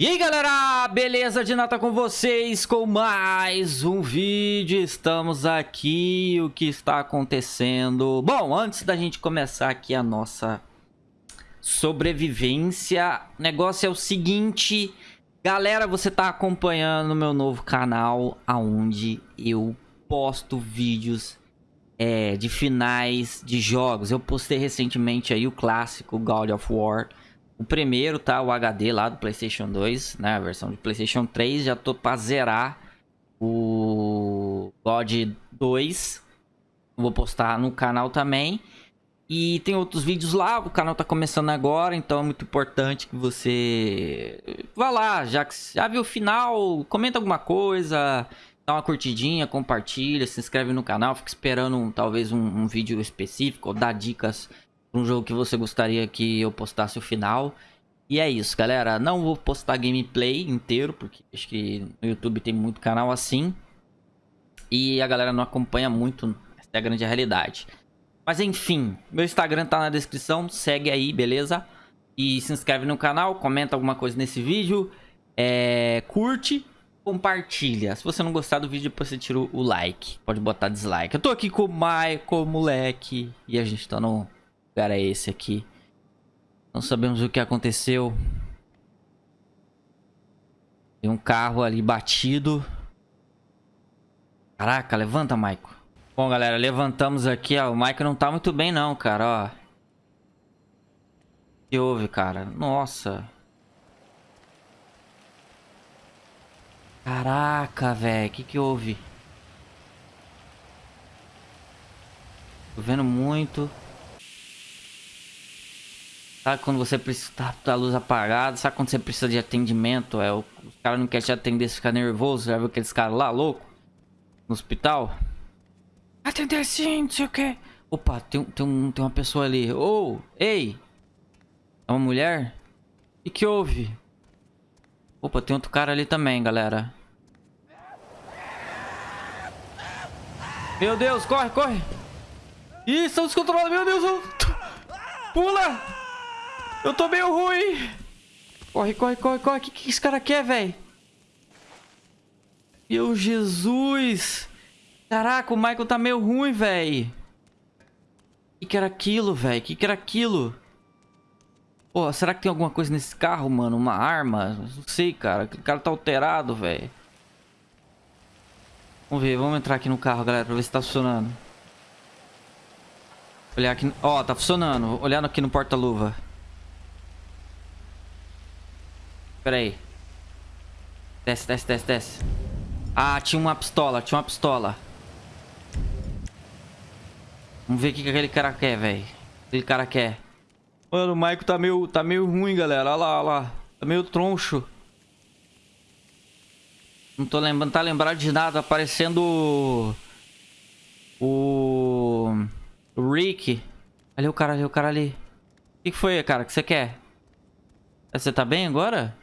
E aí galera, beleza? De nata com vocês com mais um vídeo, estamos aqui, o que está acontecendo? Bom, antes da gente começar aqui a nossa sobrevivência, o negócio é o seguinte, galera, você está acompanhando o meu novo canal, aonde eu posto vídeos é, de finais de jogos, eu postei recentemente aí o clássico God of War, o primeiro, tá? O HD lá do Playstation 2, né? A versão de Playstation 3. Já tô pra zerar o God 2. Vou postar no canal também. E tem outros vídeos lá, o canal tá começando agora, então é muito importante que você vá lá, já que já viu o final, comenta alguma coisa, dá uma curtidinha, compartilha, se inscreve no canal, fica esperando talvez um, um vídeo específico, ou dá dicas um jogo que você gostaria que eu postasse o final. E é isso, galera. Não vou postar gameplay inteiro, porque acho que no YouTube tem muito canal assim. E a galera não acompanha muito, essa é a grande realidade. Mas enfim, meu Instagram tá na descrição, segue aí, beleza? E se inscreve no canal, comenta alguma coisa nesse vídeo, é, curte, compartilha. Se você não gostar do vídeo, depois você tira o like, pode botar dislike. Eu tô aqui com o Michael, moleque, e a gente tá no lugar é esse aqui. Não sabemos o que aconteceu. Tem um carro ali batido. Caraca, levanta, Maico. Bom, galera, levantamos aqui, ó. O Maico não tá muito bem não, cara, ó. O que houve, cara? Nossa. Caraca, velho. O que que houve? Tô vendo muito. Sabe quando você precisa tá a luz apagada? Sabe quando você precisa de atendimento? É, o, os caras não querem te atender, você fica nervoso. Já viu aqueles caras lá, louco? No hospital? Atender sim, não sei o que. Opa, tem, tem, um, tem uma pessoa ali. Ô, oh, ei! É uma mulher? O que, houve? Opa, tem outro cara ali também, galera. Meu Deus, corre, corre! Ih, estão descontrolados, meu Deus! Pula! Eu tô meio ruim. Corre, corre, corre, corre. O que, que esse cara quer, velho? Meu Jesus. Caraca, o Michael tá meio ruim, velho. O que, que era aquilo, velho? O que, que era aquilo? Pô, será que tem alguma coisa nesse carro, mano? Uma arma? Não sei, cara. O cara tá alterado, velho. Vamos ver, vamos entrar aqui no carro, galera, pra ver se tá funcionando. Olhar aqui... Ó, tá funcionando. Olhando aqui no porta-luva. Pera aí. Desce, desce, desce, desce. Ah, tinha uma pistola, tinha uma pistola. Vamos ver o que, aquele cara quer, velho. Aquele cara quer. Mano, o Maico tá meio, tá meio ruim, galera. Olha lá, olha lá. Tá meio troncho. Não tô lembrando, tá lembrado de nada. Aparecendo o... O Rick. Ali o cara ali, o cara ali. O que, que foi, cara? O que você quer? Você tá bem agora?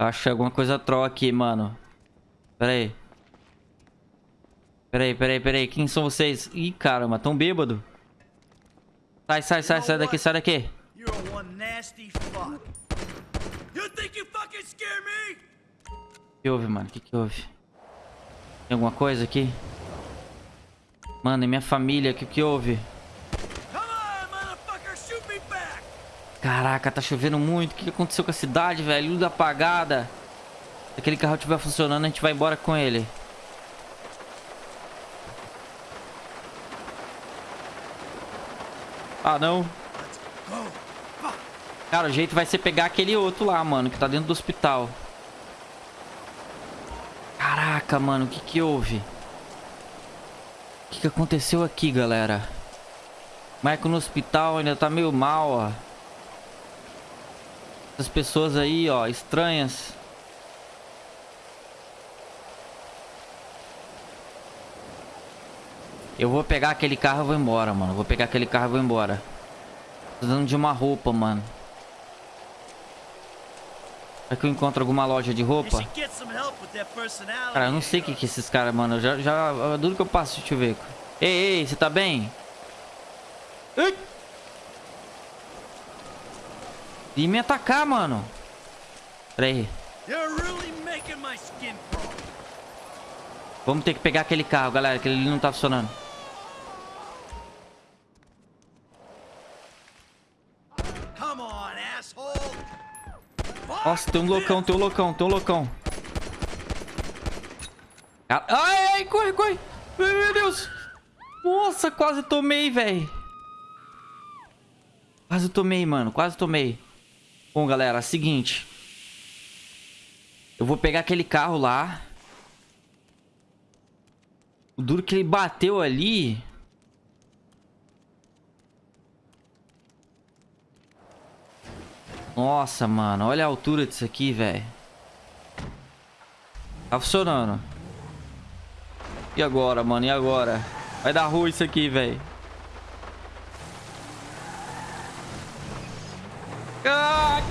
Acho alguma coisa troll aqui, mano. Pera aí. Pera aí, pera aí, pera aí. Quem são vocês? Ih, caramba, tão bêbado. Sai, sai, sai, sai daqui, sai daqui. O que houve, mano? O que, que houve? Tem alguma coisa aqui? Mano, e minha família? O que, que houve? Caraca, tá chovendo muito. O que aconteceu com a cidade, velho? Luz apagada. Se aquele carro estiver funcionando, a gente vai embora com ele. Ah, não. Cara, o jeito vai ser pegar aquele outro lá, mano, que tá dentro do hospital. Caraca, mano, o que que houve? O que que aconteceu aqui, galera? Michael no hospital ainda tá meio mal, ó. Essas pessoas aí, ó, estranhas. Eu vou pegar aquele carro e vou embora, mano. Vou pegar aquele carro e vou embora. Precisando de uma roupa, mano. Será que eu encontro alguma loja de roupa? Cara, eu não sei o que que esses caras, mano. Eu já, já... Duro que eu passo, deixa eu ver. Ei, ei, você tá bem? Ei! E me atacar, mano. Pera aí. Vamos ter que pegar aquele carro, galera, que ele não tá funcionando. Nossa, tem um loucão, tem um loucão, tem um loucão. Ai, ai, corre, corre. Meu Deus. Nossa, quase tomei, velho. Quase tomei, mano. Quase tomei. Bom, galera, seguinte. Eu vou pegar aquele carro lá. O duro que ele bateu ali... Nossa, mano. Olha a altura disso aqui, velho. Tá funcionando. E agora, mano? E agora? Vai dar ruim isso aqui, velho. Ah!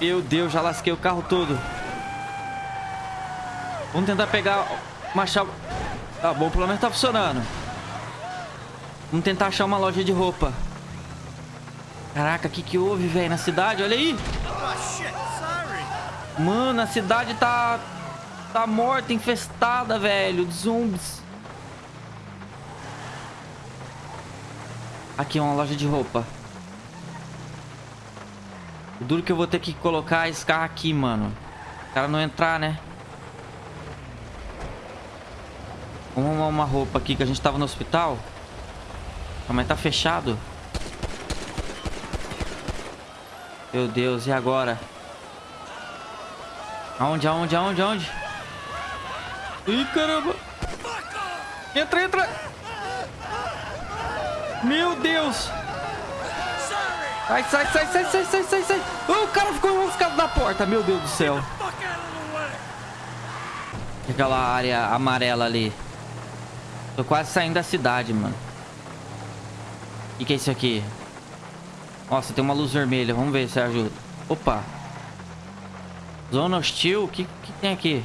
Meu Deus, já lasquei o carro todo. Vamos tentar pegar uma chave... Tá bom, pelo menos tá funcionando. Vamos tentar achar uma loja de roupa. Caraca, o que que houve, velho, na cidade? Olha aí. Mano, a cidade tá... Tá morta, infestada, velho, de zumbis. Aqui, uma loja de roupa. O duro que eu vou ter que colocar esse carro aqui, mano. O cara não entrar, né? Vamos arrumar uma roupa aqui que a gente tava no hospital. Ah, mas tá fechado. Meu Deus, e agora? Aonde, aonde, aonde, aonde? Ih, caramba! Entra, entra! Meu Deus! Sai, sai, sai, sai, sai, sai, sai, sai! Oh, o cara ficou enroscado na porta, meu Deus do céu! Aquela área amarela ali. Tô quase saindo da cidade, mano. O que, que é isso aqui? Nossa, tem uma luz vermelha. Vamos ver se ajuda. Opa. Zona hostil. O que, que tem aqui?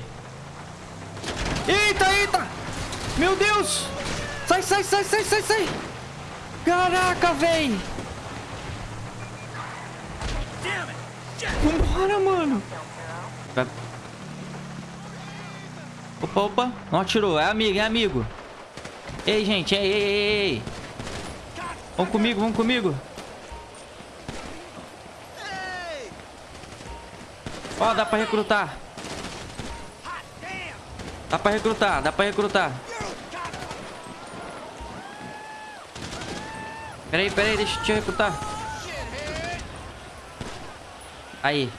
Eita, eita! Meu Deus! Sai, sai, sai, sai, sai, sai! Caraca, véi! Vambora, mano! Opa, opa. Não atirou. É amigo, é amigo. Ei, gente. Ei, ei, ei, ei. Vamos comigo, vamos comigo. Ó, oh, dá pra recrutar. Dá pra recrutar, dá pra recrutar. Peraí, peraí, deixa eu te recrutar. Aí.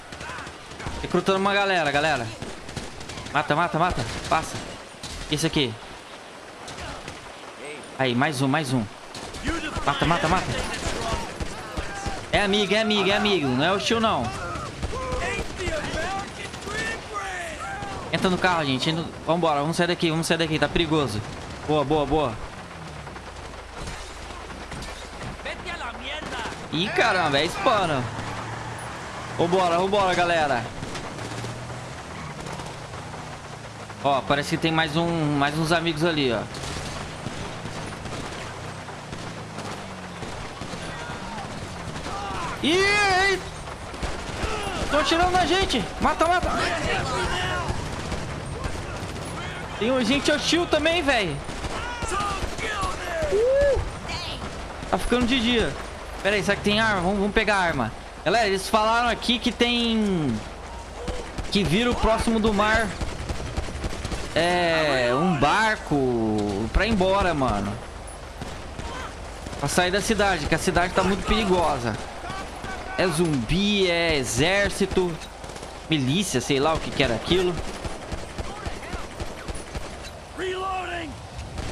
Recrutando uma galera, galera. Mata, mata, mata. Passa. Esse aqui. Aí, mais um, mais um. Mata, mata, mata. É amigo, é amigo, é amigo. Não é o tio, não. Entra no carro, gente. Vambora, vamos sair daqui, vamos sair daqui. Tá perigoso. Boa, boa, boa. Ih, caramba, é spana. Vambora, vambora, galera. Ó, parece que tem mais um, mais uns amigos ali, ó. Ih! Tô atirando na gente! Mata, mata! Tem um gente hostil também, velho! Uh! Tá ficando de dia. Pera aí, será que tem arma? Vamos, vamos pegar a arma. Galera, eles falaram aqui que tem... Que vira o próximo do mar. É... Um barco pra ir embora, mano. Pra sair da cidade, que a cidade tá muito perigosa. É zumbi, é exército, milícia, sei lá o que, que era aquilo.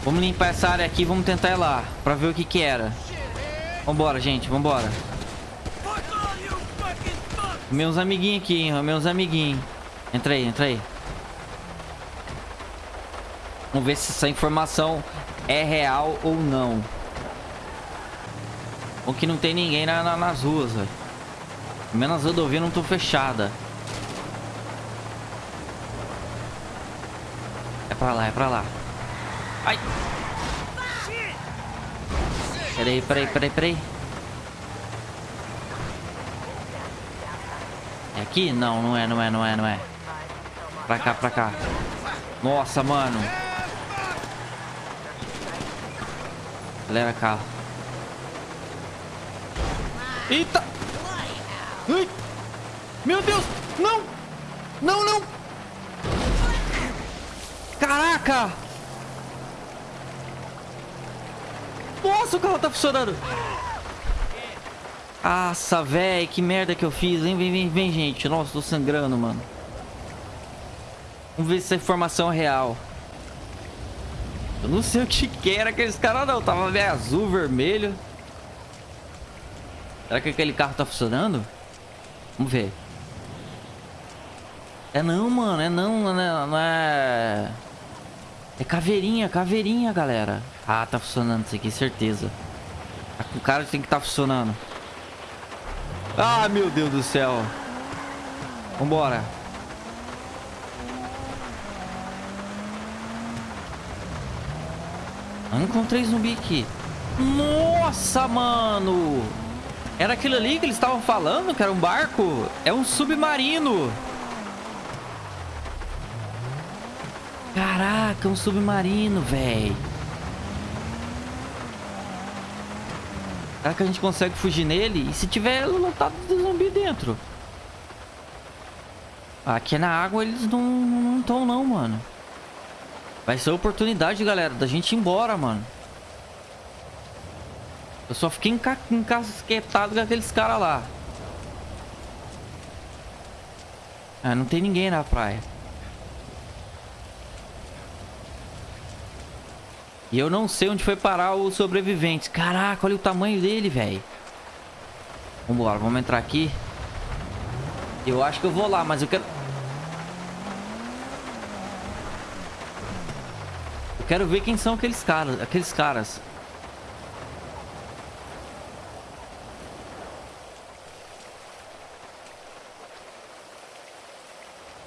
Vamos limpar essa área aqui, vamos tentar ir lá, pra ver o que que era. Vambora, gente, vambora. Meus amiguinhos aqui, hein, meus amiguinhos. Entra aí, entra aí. Vamos ver se essa informação é real ou não. Ou que não tem ninguém na, na, nas ruas, velho. Menos as rodovias não estão fechadas. É pra lá, é pra lá. Ai! Peraí, peraí, peraí, peraí. É aqui? Não, não é, não é, não é, não é. Pra cá, pra cá. Nossa, mano. Acelera carro. Eita! Ai! Meu Deus! Não! Não, não! Caraca! Nossa, o carro tá funcionando! Nossa, velho, que merda que eu fiz, hein? Vem, vem, vem, gente. Nossa, tô sangrando, mano. Vamos ver se essa informação é real. Eu não sei o que que era aqueles caras, não. Tava meio azul, vermelho. Será que aquele carro tá funcionando? Vamos ver. É não, mano. É não, não é... Não é... é caveirinha, caveirinha, galera. Ah, tá funcionando isso aqui, certeza. O cara tem que tá funcionando. Ah, meu Deus do céu. Vambora. Eu encontrei zumbi aqui. Nossa, mano. Era aquilo ali que eles estavam falando, que era um barco? É um submarino. Caraca, um submarino, velho. Será que a gente consegue fugir nele? E se tiver lotado de zumbi dentro? Aqui na água eles não estão não, não, mano. Vai ser a oportunidade, galera, da gente ir embora, mano. Eu só fiquei enca encasquetado com aqueles caras lá. Ah, não tem ninguém na praia. E eu não sei onde foi parar os sobreviventes. Caraca, olha o tamanho dele, velho. Vambora, vamos entrar aqui. Eu acho que eu vou lá, mas eu quero... Eu quero ver quem são aqueles caras. Aqueles caras.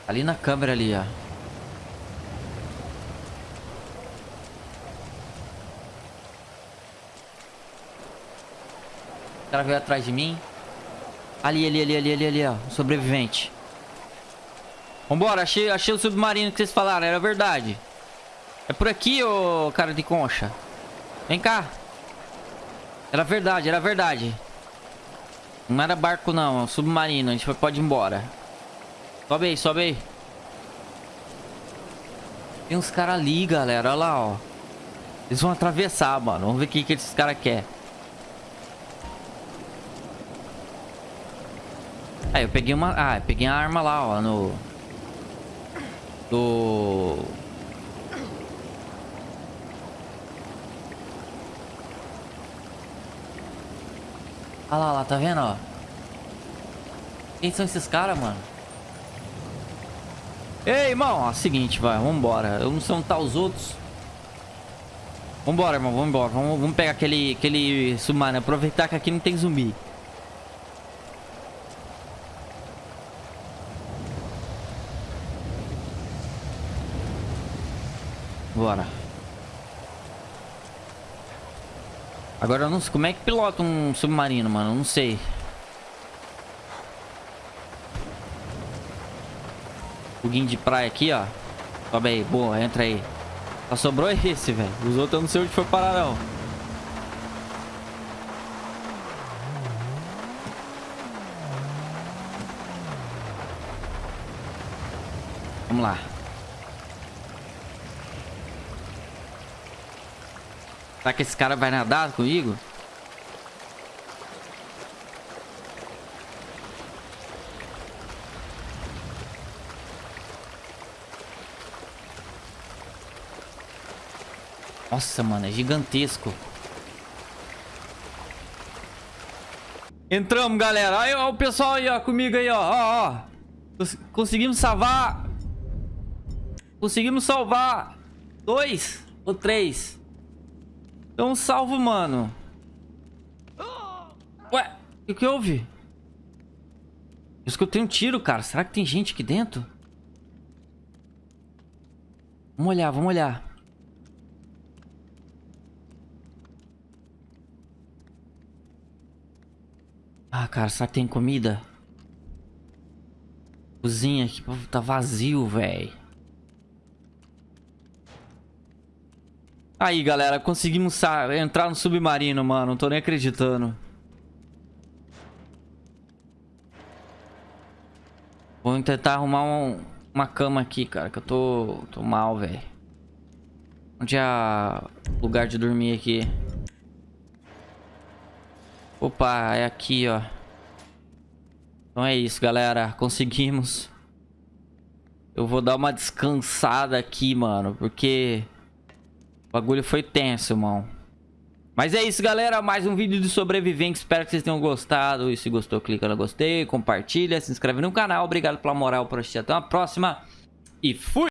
Ali na câmera ali, ó. O cara veio atrás de mim. Ali, ali, ali, ali, ali, ali, ó. sobrevivente. Vambora, achei, achei o submarino que vocês falaram, era verdade. É por aqui, ô cara de concha. Vem cá. Era verdade, era verdade. Não era barco não, é um submarino. A gente pode ir embora. Sobe aí, sobe aí. Tem uns caras ali, galera. Olha lá, ó. Eles vão atravessar, mano. Vamos ver o que, que esses caras querem. Aí, eu peguei uma... Ah, eu peguei a arma lá, ó, no... Do... Olha lá, lá, tá vendo, ó? Quem são esses caras, mano? Ei, irmão, ó, seguinte, vai, vambora. Eu não sei onde tá os outros. Vambora, irmão, vambora. Vamos, vamos pegar aquele, aquele submarino. Aproveitar que aqui não tem zumbi. Bora. Agora eu não sei como é que pilota um submarino, mano. Eu não sei. Foguinho de praia aqui, ó. Sobe aí, boa, entra aí. Só sobrou esse, velho. Os outros eu não sei onde foi parar, não. Vamos lá. Será que esse cara vai nadar comigo? Nossa, mano, é gigantesco. Entramos, galera. Aí, ó, o pessoal aí, ó, comigo aí, ó. Ó, ó. Conseguimos salvar. Conseguimos salvar. Dois ou três. Então salvo, mano. Ué, o que houve? Eu escutei um tiro, cara. Será que tem gente aqui dentro? Vamos olhar, vamos olhar. Ah, cara, será que tem comida? Cozinha aqui tá vazio, velho. Aí, galera, conseguimos entrar no submarino, mano. Não tô nem acreditando. Vou tentar arrumar um, uma cama aqui, cara, que eu tô, tô mal, velho. Onde é o lugar de dormir aqui? Opa, é aqui, ó. Então é isso, galera. Conseguimos. Eu vou dar uma descansada aqui, mano, porque... O bagulho foi tenso, irmão. Mas é isso, galera. Mais um vídeo de sobrevivente. Espero que vocês tenham gostado. E se gostou, clica no gostei, compartilha, se inscreve no canal. Obrigado pela moral por assistir. Até uma próxima. E fui!